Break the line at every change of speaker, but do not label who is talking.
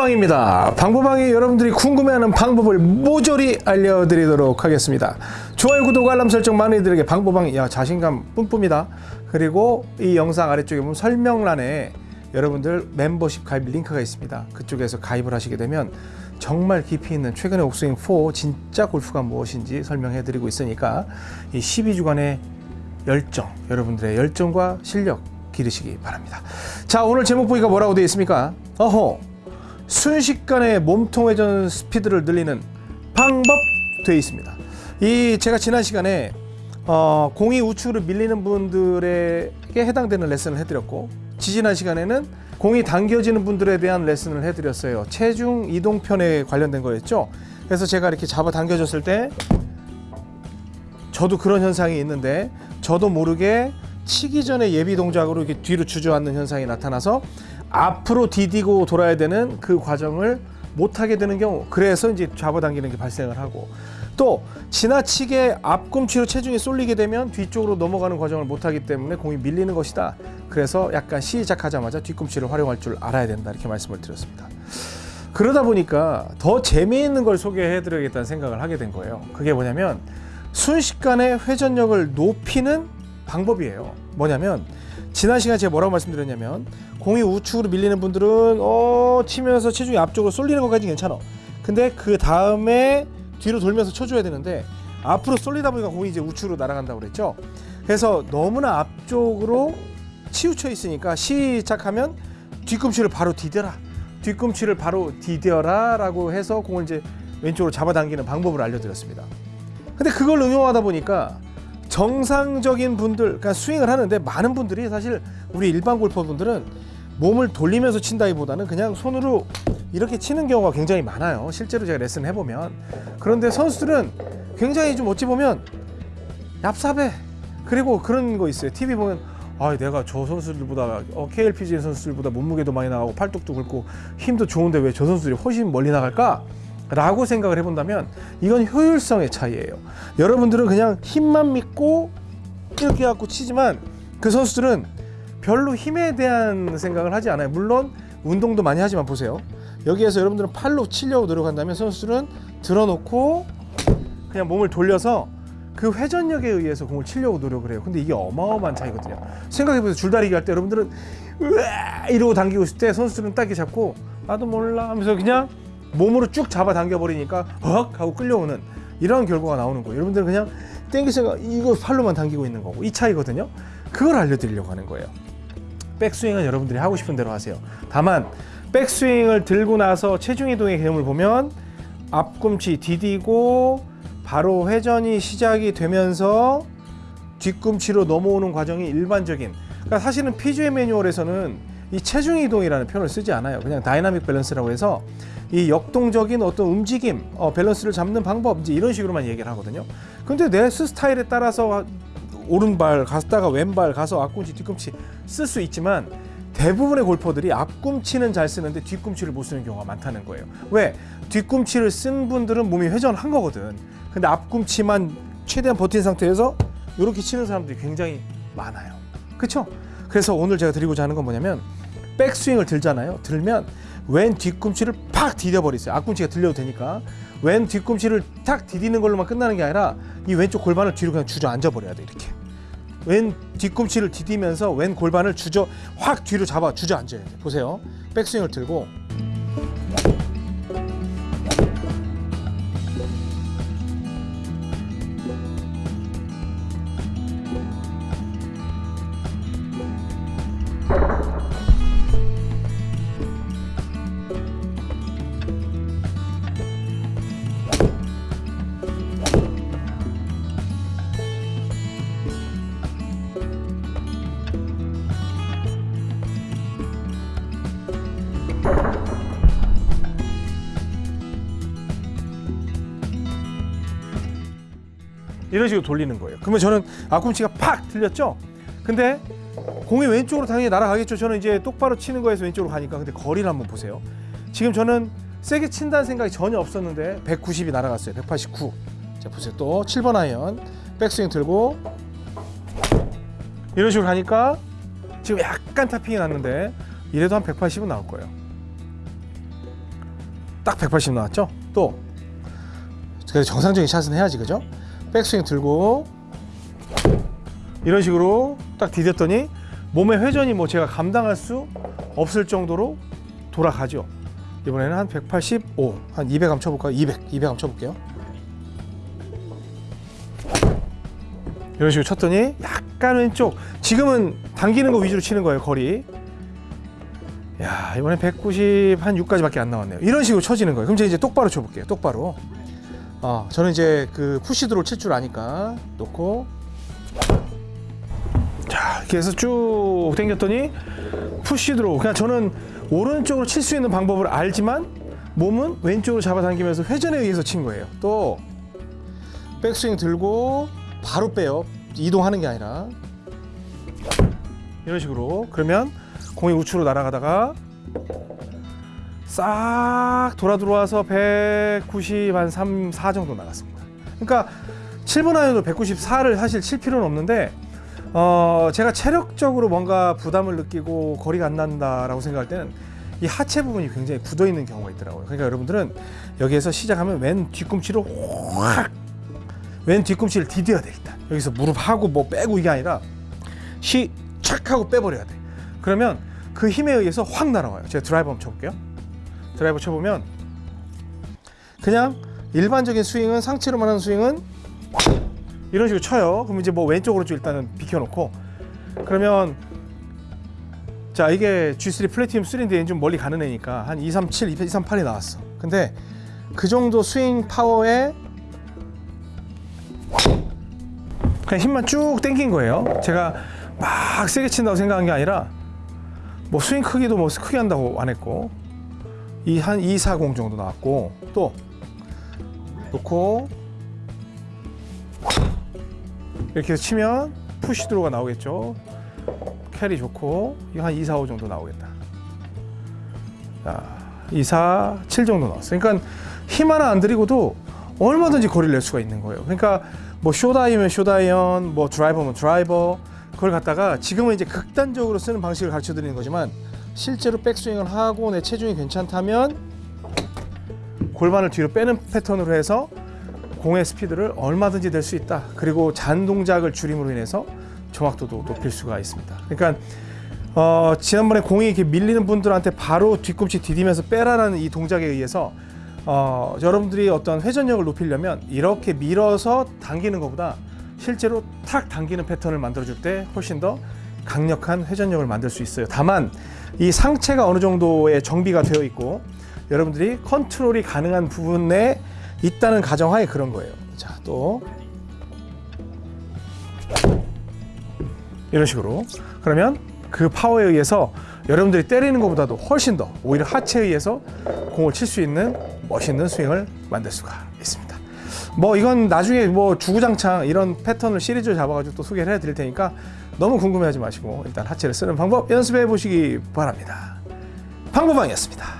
방보방입니다. 방보방이 여러분들이 궁금해하는 방법을 모조리 알려드리도록 하겠습니다. 좋아요, 구독, 알람 설정 많은 이들에게 방보방 야 자신감 뿜뿜이다. 그리고 이 영상 아래쪽에 보면 설명란에 여러분들 멤버십 가입 링크가 있습니다. 그쪽에서 가입을 하시게 되면 정말 깊이 있는 최근의 옥스윙 4 진짜 골프가 무엇인지 설명해 드리고 있으니까 이 12주간의 열정, 여러분들의 열정과 실력 기르시기 바랍니다. 자, 오늘 제목 보기가 뭐라고 되어 있습니까? 어허, 순식간에 몸통 회전 스피드를 늘리는 방법 되어 있습니다. 이 제가 지난 시간에 어, 공이 우측으로 밀리는 분들에게 해당되는 레슨을 해드렸고 지지난 시간에는 공이 당겨지는 분들에 대한 레슨을 해드렸어요. 체중 이동편에 관련된 거였죠. 그래서 제가 이렇게 잡아 당겨졌을 때 저도 그런 현상이 있는데 저도 모르게 치기 전에 예비 동작으로 이렇게 뒤로 주저앉는 현상이 나타나서 앞으로 디디고 돌아야 되는 그 과정을 못하게 되는 경우 그래서 이제 잡아당기는 게 발생을 하고 또 지나치게 앞꿈치로 체중이 쏠리게 되면 뒤쪽으로 넘어가는 과정을 못하기 때문에 공이 밀리는 것이다. 그래서 약간 시작하자마자 뒤꿈치를 활용할 줄 알아야 된다 이렇게 말씀을 드렸습니다. 그러다 보니까 더 재미있는 걸 소개해 드려야겠다는 생각을 하게 된 거예요. 그게 뭐냐면 순식간에 회전력을 높이는 방법이에요. 뭐냐면 지난 시간에 제가 뭐라고 말씀드렸냐면 공이 우측으로 밀리는 분들은 어 치면서 체중이 앞쪽으로 쏠리는 것까지 괜찮아. 근데 그 다음에 뒤로 돌면서 쳐줘야 되는데 앞으로 쏠리다 보니까 공이 이제 우측으로 날아간다고 그랬죠? 그래서 너무나 앞쪽으로 치우쳐 있으니까 시작하면 뒤꿈치를 바로 디뎌라. 뒤꿈치를 바로 디뎌라 라고 해서 공을 이제 왼쪽으로 잡아당기는 방법을 알려드렸습니다. 근데 그걸 응용하다 보니까 정상적인 분들, 그러니까 스윙을 하는데 많은 분들이 사실 우리 일반 골퍼분들은 몸을 돌리면서 친다기보다는 그냥 손으로 이렇게 치는 경우가 굉장히 많아요. 실제로 제가 레슨 해보면. 그런데 선수들은 굉장히 좀 어찌 보면 얍삽해. 그리고 그런 거 있어요. TV 보면 아, 내가 저 선수들보다 어, KLPGA 선수들보다 몸무게도 많이 나가고 팔뚝도 굵고 힘도 좋은데 왜 저 선수들이 훨씬 멀리 나갈까? 라고 생각을 해본다면 이건 효율성의 차이예요. 여러분들은 그냥 힘만 믿고 이렇게 갖고 치지만 그 선수들은 별로 힘에 대한 생각을 하지 않아요. 물론 운동도 많이 하지만 보세요. 여기에서 여러분들은 팔로 치려고 노력한다면 선수들은 들어놓고 그냥 몸을 돌려서 그 회전력에 의해서 공을 치려고 노력을 해요. 근데 이게 어마어마한 차이거든요. 생각해보세요. 줄다리기 할 때 여러분들은 으아 이러고 당기고 있을 때 선수들은 딱 이렇게 잡고 나도 몰라 하면서 그냥 몸으로 쭉 잡아 당겨 버리니까 헉 하고 끌려오는 이런 결과가 나오는 거예요. 여러분들은 그냥 땡기 생각 이거 팔로만 당기고 있는 거고 이 차이거든요. 그걸 알려드리려고 하는 거예요. 백스윙은 여러분들이 하고 싶은 대로 하세요. 다만 백스윙을 들고 나서 체중 이동의 개념을 보면 앞꿈치 디디고 바로 회전이 시작이 되면서 뒤꿈치로 넘어오는 과정이 일반적인 그러니까 사실은 PGA 매뉴얼에서는 이 체중 이동이라는 표현을 쓰지 않아요. 그냥 다이나믹 밸런스라고 해서 이 역동적인 어떤 움직임, 어, 밸런스를 잡는 방법 이제 이런 식으로만 얘기를 하거든요. 근데 내 스타일에 따라서 오른발 갔다가 왼발 가서 앞꿈치 뒤꿈치 쓸 수 있지만 대부분의 골퍼들이 앞꿈치는 잘 쓰는데 뒤꿈치를 못 쓰는 경우가 많다는 거예요. 왜? 뒤꿈치를 쓴 분들은 몸이 회전한 거거든. 근데 앞꿈치만 최대한 버틴 상태에서 이렇게 치는 사람들이 굉장히 많아요. 그렇죠? 그래서 오늘 제가 드리고자 하는 건 뭐냐면 백스윙을 들잖아요. 들면 왼 뒤꿈치를 팍 디뎌버리세요. 앞꿈치가 들려도 되니까 왼 뒤꿈치를 탁 디디는 걸로만 끝나는 게 아니라 이 왼쪽 골반을 뒤로 그냥 주저앉아 버려야 돼 이렇게. 왼 뒤꿈치를 디디면서 왼 골반을 주저 확 뒤로 잡아 주저앉아야 돼. 보세요. 백스윙을 들고 이런 식으로 돌리는 거예요. 그러면 저는 앞꿈치가 팍 들렸죠? 근데 공이 왼쪽으로 당연히 날아가겠죠. 저는 이제 똑바로 치는 거에서 왼쪽으로 가니까. 근데 거리를 한번 보세요. 지금 저는 세게 친다는 생각이 전혀 없었는데 190이 날아갔어요. 189. 자 보세요. 또 7번 아이언 백스윙 들고 이런 식으로 가니까 지금 약간 타핑이 났는데 이래도 한 180은 나올 거예요. 딱 180 나왔죠? 또 그래서 정상적인 샷은 해야지 그죠? 백스윙 들고 이런 식으로 딱 디뎠더니 몸의 회전이 뭐 제가 감당할 수 없을 정도로 돌아가죠. 이번에는 한 185, 한 200 한번 쳐볼까요? 200, 200 한번 쳐볼게요. 이런 식으로 쳤더니 약간 왼쪽. 지금은 당기는 거 위주로 치는 거예요, 거리. 야, 이번에 190 한 6까지밖에 안 나왔네요. 이런 식으로 쳐지는 거예요. 그럼 제가 이제 똑바로 쳐볼게요. 똑바로. 어, 저는 이제 그 푸시드로 칠 줄 아니까 놓고 자, 이렇게 해서 쭉 당겼더니 푸시드로. 그냥 저는 오른쪽으로 칠 수 있는 방법을 알지만 몸은 왼쪽으로 잡아당기면서 회전에 의해서 친 거예요. 또 백스윙 들고 바로 빼요. 이동하는 게 아니라 이런 식으로 그러면 공이 우측으로 날아가다가 싹 돌아 들어와서 190 한 3, 4 정도 나갔습니다. 그러니까 7번 아이언도 194를 사실 칠 필요는 없는데 어, 제가 체력적으로 뭔가 부담을 느끼고 거리가 안 난다라고 생각할 때는 이 하체 부분이 굉장히 굳어 있는 경우가 있더라고요. 그러니까 여러분들은 여기에서 시작하면 왼 뒤꿈치로 확, 왼 뒤꿈치를 디뎌야 돼 일단. 여기서 무릎 하고 뭐 빼고 이게 아니라 시착 하고 빼버려야 돼. 그러면 그 힘에 의해서 확 날아와요. 제가 드라이버 한번 쳐볼게요. 드라이버 쳐보면 그냥 일반적인 스윙은 상체로만 하는 스윙은 이런 식으로 쳐요. 그럼 이제 뭐 왼쪽 으로 좀 일단은 비켜놓고 그러면 자 이게 G3 플래티넘 3인데 좀 멀리 가는 애니까 한 237, 238이 나왔어. 근데 그 정도 스윙 파워에 그냥 힘만 쭉 당긴 거예요. 제가 막 세게 친다고 생각한 게 아니라 뭐 스윙 크기도 뭐 크게 한다고 안 했고 이 한 240 정도 나왔고 또 놓고 이렇게 치면 푸시 드로가 나오겠죠. 캐리 좋고 이거 한 2, 4, 5 정도 나오겠다. 자, 2, 4, 7 정도 나왔어요. 그러니까 힘 하나 안 들이고도 얼마든지 거리를 낼 수가 있는 거예요. 그러니까 뭐 숏아이언이면 숏아이언, 뭐 드라이버면 드라이버 그걸 갖다가 지금은 이제 극단적으로 쓰는 방식을 가르쳐 드리는 거지만 실제로 백스윙을 하고 내 체중이 괜찮다면 골반을 뒤로 빼는 패턴으로 해서 공의 스피드를 얼마든지 낼 수 있다. 그리고 잔 동작을 줄임으로 인해서 정확도도 높일 수가 있습니다. 그러니까 어, 지난번에 공이 이렇게 밀리는 분들한테 바로 뒤꿈치 디디면서 빼라라는 이 동작에 의해서 어, 여러분들이 어떤 회전력을 높이려면 이렇게 밀어서 당기는 것보다 실제로 탁 당기는 패턴을 만들어줄 때 훨씬 더 강력한 회전력을 만들 수 있어요. 다만 이 상체가 어느 정도의 정비가 되어 있고 여러분들이 컨트롤이 가능한 부분에 있다는 가정하에 그런 거예요. 자, 또 이런 식으로 그러면 그 파워에 의해서 여러분들이 때리는 것보다도 훨씬 더 오히려 하체에 의해서 공을 칠 수 있는 멋있는 스윙을 만들 수가. 뭐 이건 나중에 뭐 주구장창 이런 패턴을 시리즈로 잡아가지고 또 소개를 해드릴 테니까 너무 궁금해하지 마시고 일단 하체를 쓰는 방법 연습해 보시기 바랍니다. 방법방이었습니다.